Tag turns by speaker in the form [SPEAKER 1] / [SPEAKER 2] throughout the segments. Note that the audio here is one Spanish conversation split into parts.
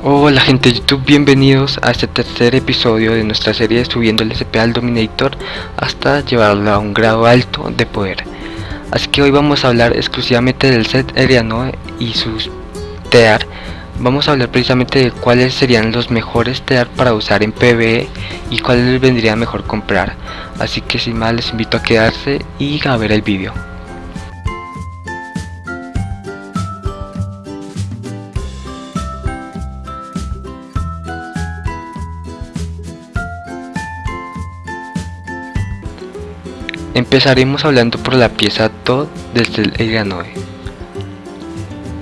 [SPEAKER 1] Hola gente de YouTube, bienvenidos a este tercer episodio de nuestra serie subiendo el SP al Dominator hasta llevarlo a un grado alto de poder. Así que hoy vamos a hablar exclusivamente del set Erianoe y sus TEAR. Vamos a hablar precisamente de cuáles serían los mejores TEAR para usar en PvE y cuáles les vendría mejor comprar. Así que sin más les invito a quedarse y a ver el vídeo. Empezaremos hablando por la pieza TOD desde el Erianoe.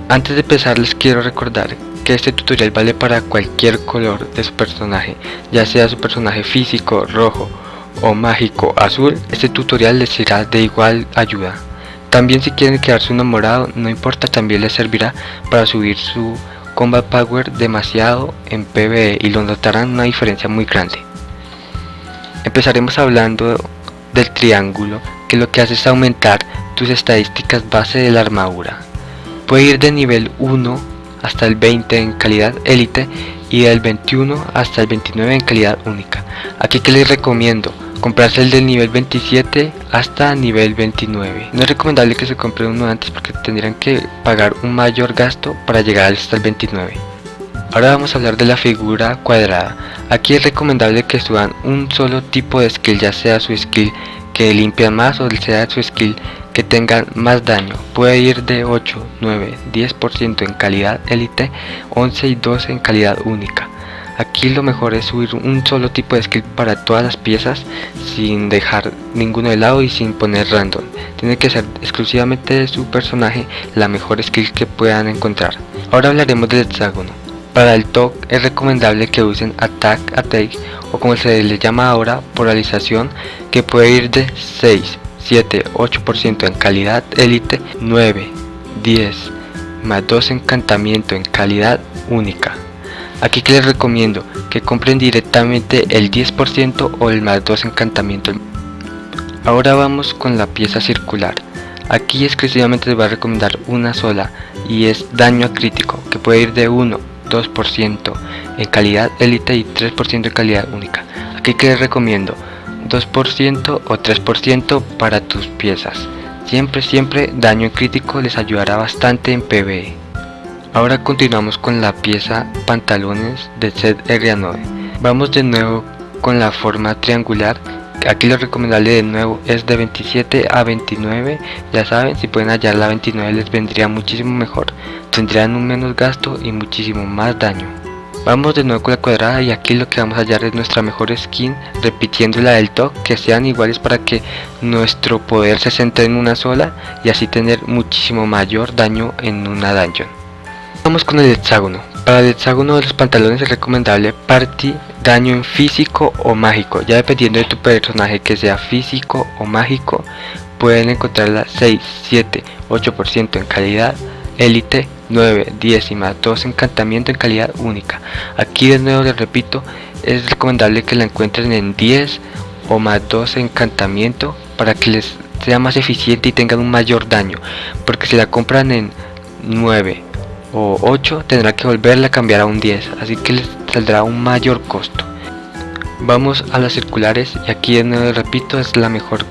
[SPEAKER 1] Antes de empezar les quiero recordar que este tutorial vale para cualquier color de su personaje, ya sea su personaje físico, rojo o mágico azul, este tutorial les será de igual ayuda. También si quieren quedarse enamorado, no importa, también les servirá para subir su combat power demasiado en PvE y lo notarán una diferencia muy grande. Empezaremos hablando del triángulo que lo que hace es aumentar tus estadísticas base de la armadura. Puede ir de nivel 1 hasta el 20 en calidad élite y del 21 hasta el 29 en calidad única. Aquí que les recomiendo comprarse el del nivel 27 hasta nivel 29. No es recomendable que se compre uno antes porque tendrían que pagar un mayor gasto para llegar hasta el 29. Ahora vamos a hablar de la figura cuadrada. Aquí es recomendable que suban un solo tipo de skill, ya sea su skill que limpia más o sea su skill que tengan más daño. Puede ir de 8, 9, 10% en calidad élite, 11 y 12 en calidad única. Aquí lo mejor es subir un solo tipo de skill para todas las piezas sin dejar ninguno de lado y sin poner random. Tiene que ser exclusivamente de su personaje la mejor skill que puedan encontrar. Ahora hablaremos del hexágono. Para el TOC es recomendable que usen Attack Attack o como se le llama ahora polarización que puede ir de 6, 7, 8% en calidad élite, 9, 10 más 2 encantamiento en calidad única. Aquí que les recomiendo que compren directamente el 10% o el más 2 encantamiento. Ahora vamos con la pieza circular. Aquí exclusivamente les voy a recomendar una sola y es daño crítico que puede ir de 1 2% en calidad élite y 3% en calidad única. Aquí que recomiendo 2% o 3% para tus piezas. Siempre, siempre daño crítico les ayudará bastante en PvE. Ahora continuamos con la pieza pantalones de set R9. Vamos de nuevo con la forma triangular aquí lo recomendable de nuevo es de 27 a 29 ya saben si pueden hallar la 29 les vendría muchísimo mejor tendrían un menos gasto y muchísimo más daño. Vamos de nuevo con la cuadrada y aquí lo que vamos a hallar es nuestra mejor skin repitiendo la del top que sean iguales para que nuestro poder se centre en una sola y así tener muchísimo mayor daño en una dungeon. Vamos con el hexágono. Para el hexágono de los pantalones es recomendable party daño en físico o mágico. Ya dependiendo de tu personaje que sea físico o mágico pueden encontrarla 6 7 8% en calidad élite 9 10 y más 2 encantamiento en calidad única. Aquí de nuevo les repito es recomendable que la encuentren en 10 o más 2 encantamiento para que les sea más eficiente y tengan un mayor daño porque si la compran en 9 o 8 tendrá que volverla a cambiar a un 10 así que les saldrá un mayor costo. Vamos a las circulares y aquí de nuevo repito es la mejor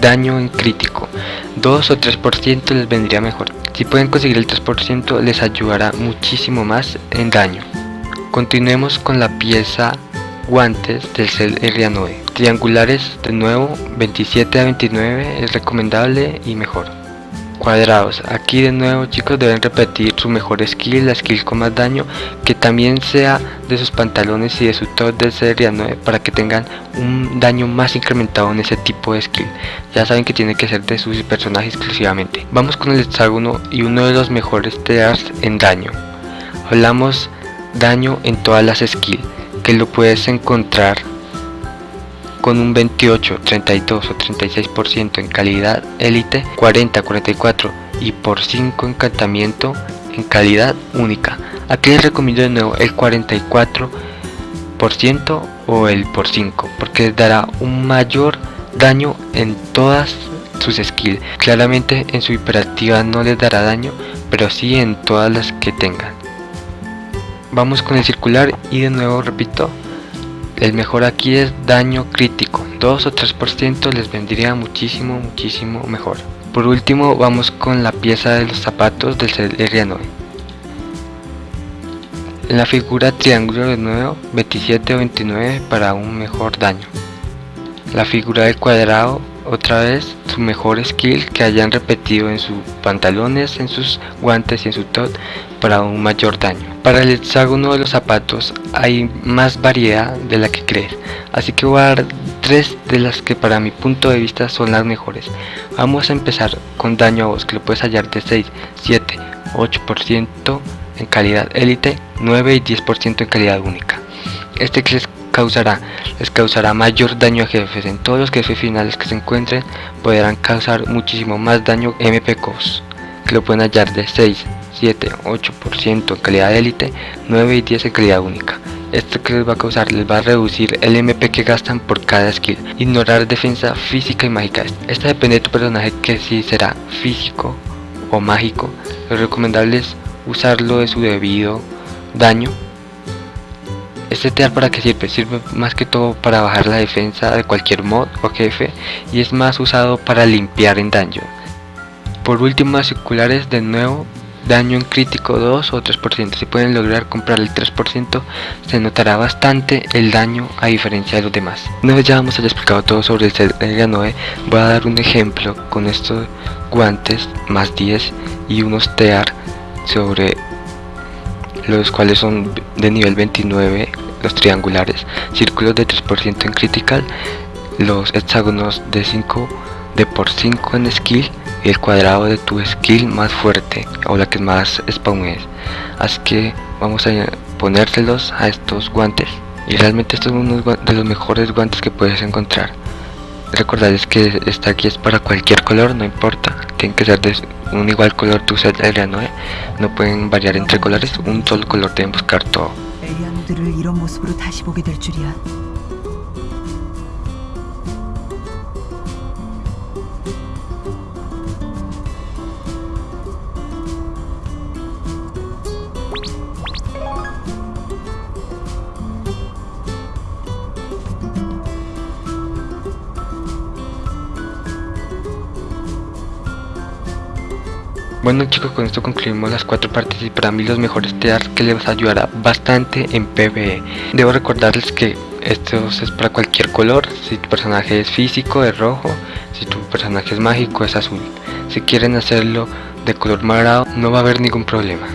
[SPEAKER 1] daño en crítico. 2 o 3% les vendría mejor. Si pueden conseguir el 3% les ayudará muchísimo más en daño. Continuemos con la pieza guantes del Cell R9 triangulares de nuevo 27 a 29 es recomendable y mejor cuadrados. Aquí de nuevo chicos deben repetir su mejor skill la skill con más daño que también sea de sus pantalones y de su top de serie 9 para que tengan un daño más incrementado en ese tipo de skill. Ya saben que tiene que ser de sus personajes exclusivamente. Vamos con el hexágono y uno de los mejores tears en daño. Hablamos daño en todas las skills que lo puedes encontrar con un 28, 32 o 36% en calidad élite, 40, 44 y por 5 encantamiento en calidad única. Aquí les recomiendo de nuevo el 44% o el por 5 porque dará un mayor daño en todas sus skills. Claramente en su hiperactiva no les dará daño, pero sí en todas las que tengan. Vamos con el circular y de nuevo repito, el mejor aquí es daño crítico, 2 o 3% les vendría muchísimo, muchísimo mejor. Por último vamos con la pieza de los zapatos del Celeria 9. En la figura triángulo de nuevo, 27 o 29 para un mejor daño. La figura del cuadrado, otra vez su mejor skill que hayan repetido en sus pantalones, en sus guantes y en su top para un mayor daño. Para el hexágono de los zapatos hay más variedad de la que crees, así que voy a dar tres de las que para mi punto de vista son las mejores. Vamos a empezar con daño a vos que lo puedes hallar de 6, 7, 8% en calidad élite, 9 y 10% en calidad única. Este que les causará, les causará mayor daño a jefes. En todos los jefes finales que se encuentren podrán causar muchísimo más daño MPCOS, que lo pueden hallar de 6, 7, 8% en calidad élite, 9 y 10 en calidad única. Esto que les va a causar les va a reducir el MP que gastan por cada skill. Ignorar defensa física y mágica. Esta depende de tu personaje que si será físico o mágico. Lo recomendable es usarlo de su debido daño. Este tear para qué sirve? Sirve más que todo para bajar la defensa de cualquier mod o jefe y es más usado para limpiar en daño. Por último, circulares de nuevo daño en crítico 2 o 3%. Si pueden lograr comprar el 3%, se notará bastante el daño a diferencia de los demás. Una vez ya hemos explicado todo sobre el 9, voy a dar un ejemplo con estos guantes más 10 y unos tear sobre los cuales son de nivel 29 los triangulares, círculos de 3% en critical, los hexágonos de 5 de por 5 en skill el cuadrado de tu skill más fuerte o la que más spawn es. Así que vamos a ponérselos a estos guantes. Y realmente estos son uno de los mejores guantes que puedes encontrar. Recordarles que esta aquí es para cualquier color no importa. Tienen que ser de un igual color tu set area no, no pueden variar entre colores un solo color deben buscar todo Bueno chicos, con esto concluimos las cuatro partes y para mí los mejores tears que les ayudará bastante en PvE. Debo recordarles que esto es para cualquier color, si tu personaje es físico es rojo, si tu personaje es mágico es azul. Si quieren hacerlo de color morado no va a haber ningún problema.